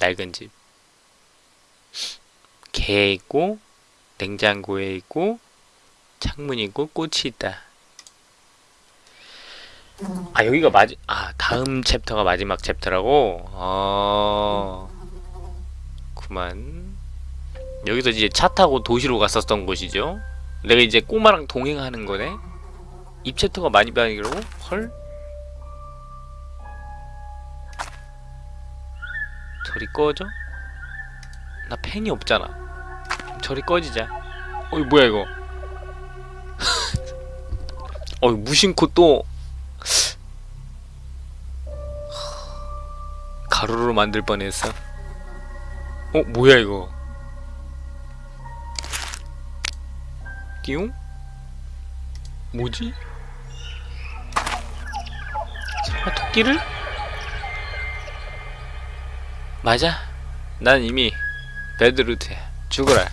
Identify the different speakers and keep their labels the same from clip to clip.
Speaker 1: 낡은 집. 개 있고 냉장고에 있고 창문이 있고 꽃이 있다. 아 여기가 마지 아 다음 챕터가 마지막 챕터라고. 어. 그만. 여기서 이제 차 타고 도시로 갔었던 곳이죠. 내가 이제 꼬마랑 동행하는 거네. 이 챕터가 마지막 편이라고? 헐. 저리 꺼져? 나 펜이 없잖아. 저리 꺼지자. 어이 뭐야 이거? 어이 무심코 또 가루로 만들 뻔했어. 어 뭐야 이거? 띠용? 뭐지? 설마 토끼를? 맞아. 난 이미 배드루트야. 죽어라.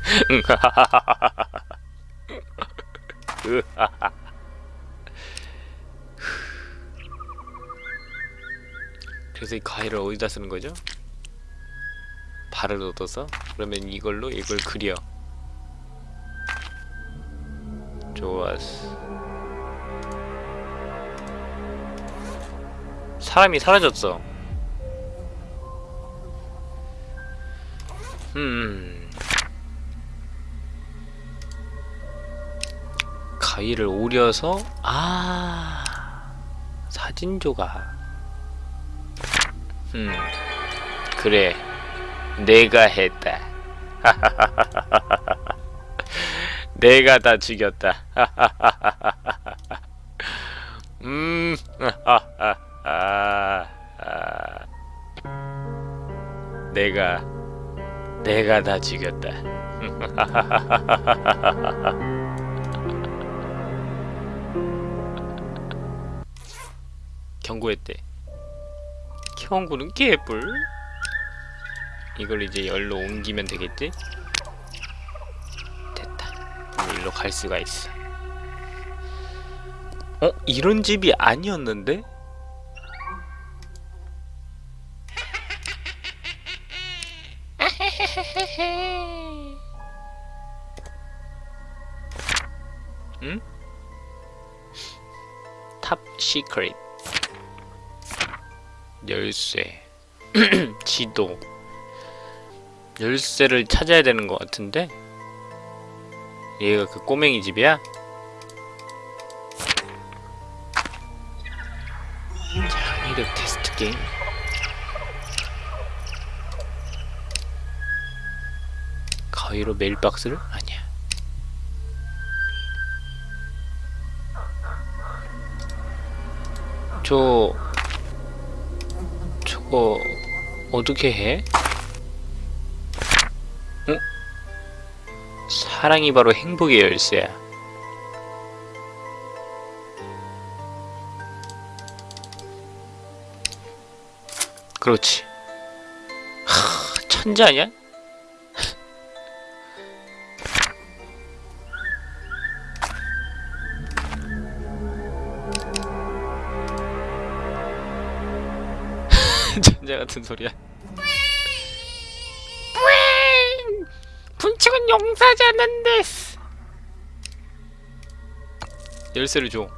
Speaker 1: 그래서 이 가위를 어디다 쓰는 거죠? 발을 얻어서 그러면 이걸로 이걸 그려. 좋았어. 사람이 사라졌어. 음. 가위를 오려서 아 사진 조각. 음 그래 내가 했다. 내가 다 죽였다. 음. 내가 내가 다 죽였다. 경고했대. 경고는 개뿔. 이걸 이제 열로 옮기면 되겠지? 됐다. 일로 갈 수가 있어. 어? 이런 집이 아니었는데? 응? top secret 열쇠 지도 열쇠를 찾아야 되는 것 같은데 얘가 그 꼬맹이 집이야? 창의력 테스트 게임 가위로 mailbox를? 아니야 저... 저거... 어떻게 해? 어? 사랑이 바로 행복의 열쇠야 그렇지 하... 천재 아니야? 같은 소리야. 분칭은 용서하지 않는데. 열쇠를 줘.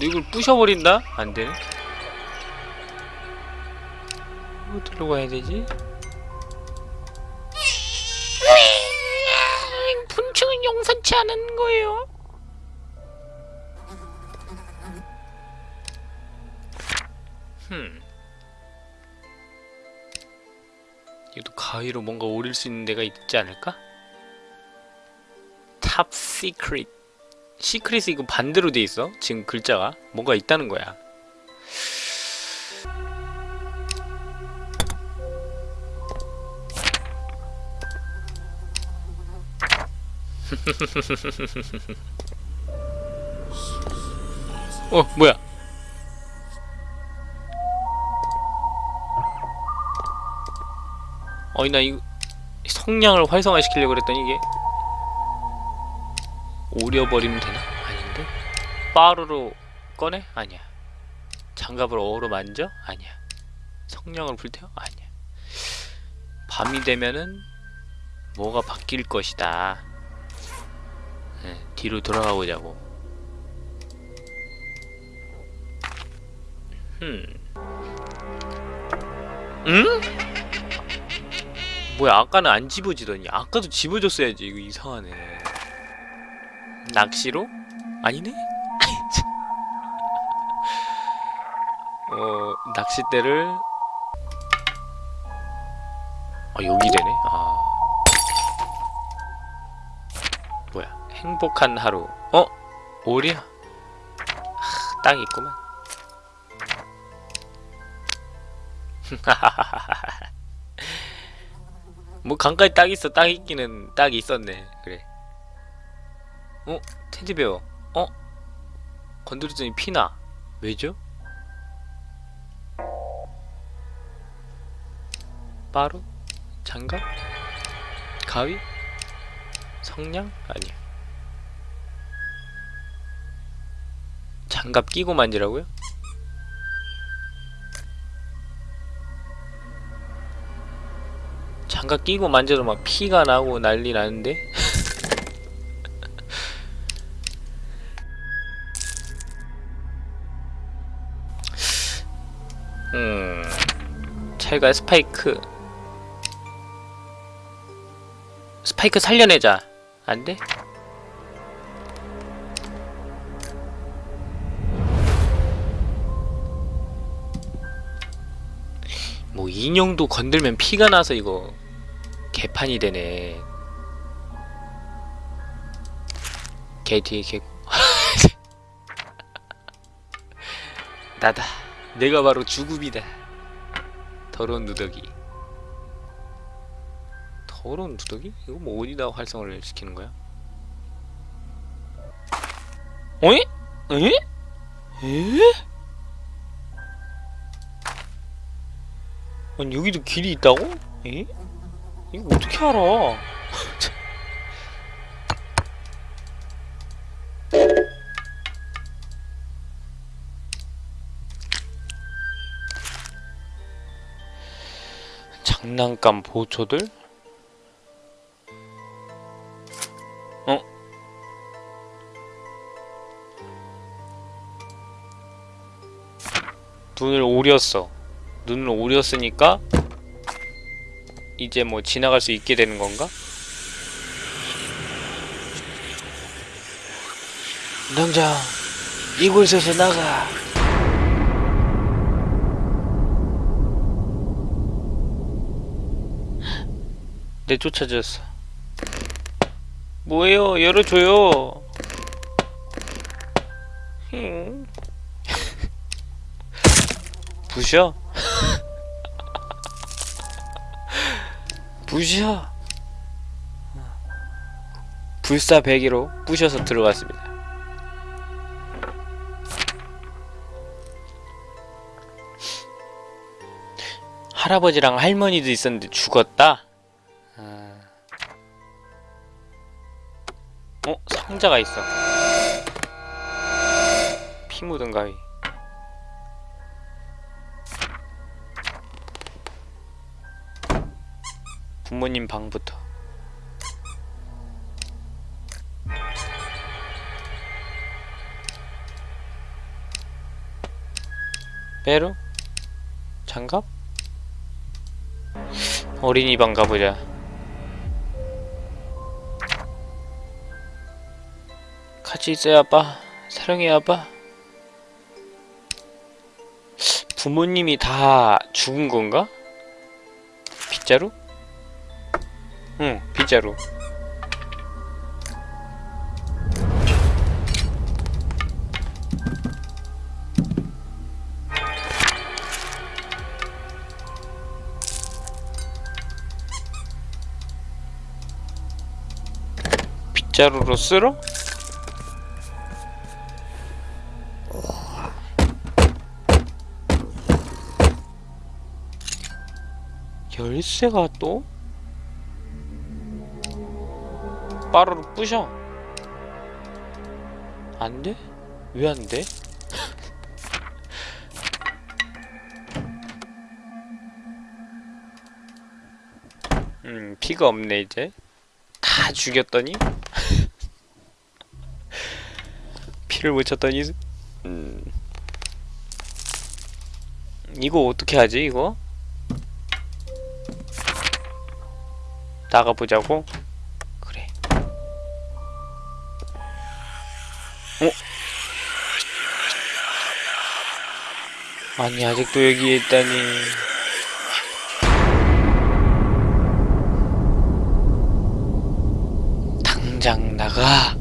Speaker 1: 너 이걸 부셔버린다? 안 되네. 어디로 가야 되지? 분칭은 용서치 않은 거예요. 가위로 뭔가 오릴 수 있는 데가 있지 않을까? top secret secret이 이거 반대로 돼 있어. 지금 글자가. 뭔가 있다는 거야. 어 뭐야 어이 나 이거 성량을 활성화시키려고 그랬더니 이게 오려버리면 되나? 아닌데? 빠르로 꺼내? 아니야. 장갑을 어로 만져? 아니야. 성냥을 불태워? 아니야. 밤이 되면은 뭐가 바뀔 것이다. 네, 뒤로 돌아가 보자고. 음. 응? 뭐야 아까는 안 집어지더니 아까도 집어줬어야지 이거 이상하네. 낚시로? 아니네? 어 낚싯대를. 아 여기 되네? 아. 뭐야 행복한 하루. 어? 오리야 하, 딱 있구만 뭐 강가에 딱 있어 딱 있기는 딱 있었네 그래 어? 테디베어 어? 건드렸더니 피나 왜죠? 빠루? 장갑? 가위? 성냥? 아니야 장갑 끼고 만지라고요? 장갑 끼고 만져도 막 피가 나고 난리 나는데? 음... 철과 스파이크 스파이크 살려내자 안 돼? 뭐 인형도 건들면 피가 나서 이거 개판이 되네 개 뒤에 개고 나다 내가 바로 주굽이다 더러운 누더기 더러운 누더기? 이거 뭐 어디다 활성화를 시키는 거야? 어이? 에? 에? 아니 여기도 길이 있다고? 에? 이거 어떻게 알아? 장난감 보초들? 어? 눈을 오렸어. 눈을 오렸으니까 이제 뭐 지나갈 수 있게 되는 건가? 당장 이곳에서 나가. 내 쫓아졌어. 뭐예요? 열어줘요. 힝. 부셔? 부셔. 불사배기로 부셔서 들어갔습니다. 할아버지랑 할머니도 있었는데 죽었다? 아... 어? 상자가 있어. 피 묻은 가위. 부모님 방부터 빼루? 장갑? 어린이방 가보자 같이 있어요 아빠 사랑해 아빠 부모님이 다 죽은 건가? 빗자루? 응, 빗자루. 빗자루로 쓸어? 열쇠가 또? 빠르로 부셔 안 돼? 왜 안 돼? 음, 피가 없네 이제. 다 죽였더니 피를 못 쳤더니 음. 이거 어떻게 하지 이거? 나가보자고? 어? 아니 아직도 여기에 있다니 당장 나가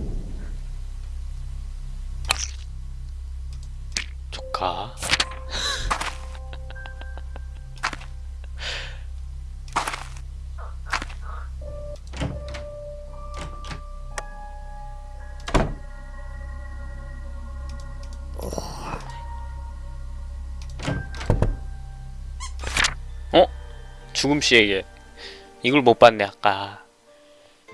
Speaker 1: 죽음 씨에게 이걸 못 봤네 아까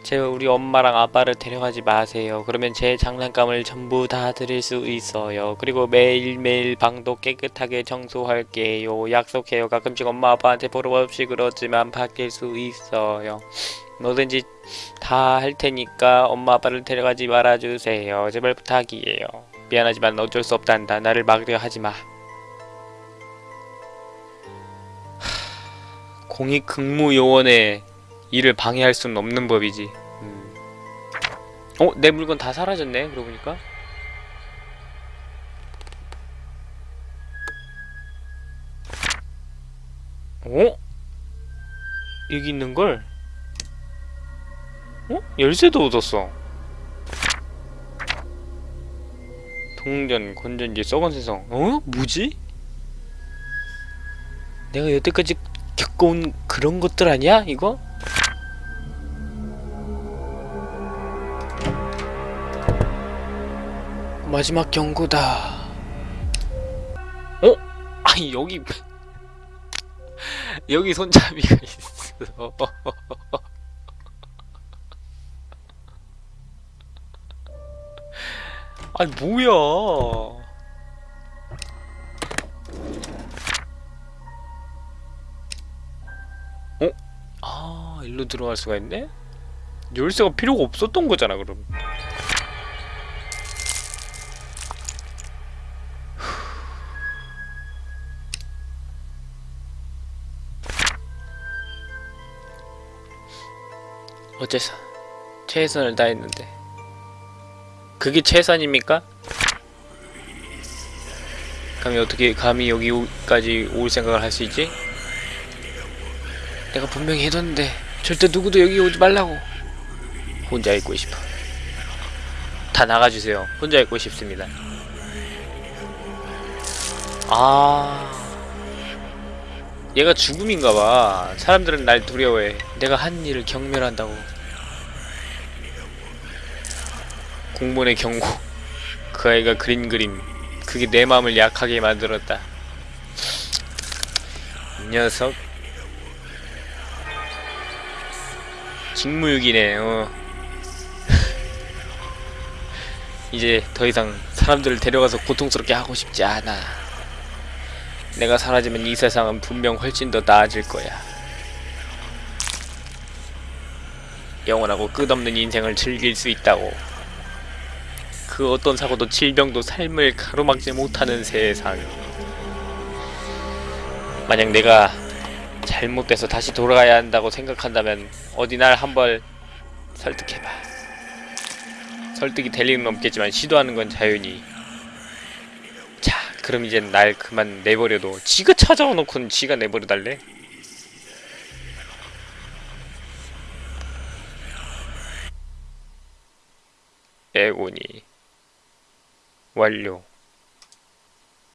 Speaker 1: 제가 우리 엄마랑 아빠를 데려가지 마세요. 그러면 제 장난감을 전부 다 드릴 수 있어요. 그리고 매일매일 방도 깨끗하게 청소할게요. 약속해요. 가끔씩 엄마 아빠한테 보러 없이 그렇지만 바뀔 수 있어요. 뭐든지 다 할 테니까 엄마 아빠를 데려가지 말아주세요. 제발 부탁이에요. 미안하지만 어쩔 수 없단다. 나를 막으려 하지 마. 공익 근무 요원의 일을 방해할 수는 없는 법이지. 음. 어? 내 물건 다 사라졌네. 그러고 보니까. 어? 여기 있는 걸? 어? 열쇠도 얻었어. 동전, 건전지, 썩은 세상. 어? 뭐지? 내가 여태까지 겪어온 그런 것들 아니야? 이거? 마지막 경고다. 어? 아니 여기 여기 손잡이가 있어. 아니 뭐야? 일로 들어갈 수가 있네? 열쇠가 필요가 없었던 거잖아 그럼. 어째서 최선을 다했는데 그게 최선입니까? 감히 어떻게 감히 여기까지 올 생각을 할 수 있지? 내가 분명히 해뒀는데 절대 누구도 여기 오지 말라고. 혼자 있고 싶어. 다 나가주세요. 혼자 있고 싶습니다. 아. 얘가 죽음인가봐. 사람들은 날 두려워해. 내가 한 일을 경멸한다고. 공무원의 경고. 그 아이가 그린 그림. 그게 내 마음을 약하게 만들었다. 이 녀석 직무유기네 어 이제 더 이상 사람들을 데려가서 고통스럽게 하고 싶지 않아 내가 사라지면 이 세상은 분명 훨씬 더 나아질 거야. 영원하고 끝없는 인생을 즐길 수 있다고. 그 어떤 사고도 질병도 삶을 가로막지 못하는 세상. 만약 내가 잘못돼서 다시 돌아가야 한다고 생각한다면 어디 날 한번 설득해봐. 설득이 될 일은 없겠지만 시도하는 건 자연히 자 그럼 이제 날 그만 내버려도 지가 찾아와 놓고는 지가 내버려 달래? 애고니 완료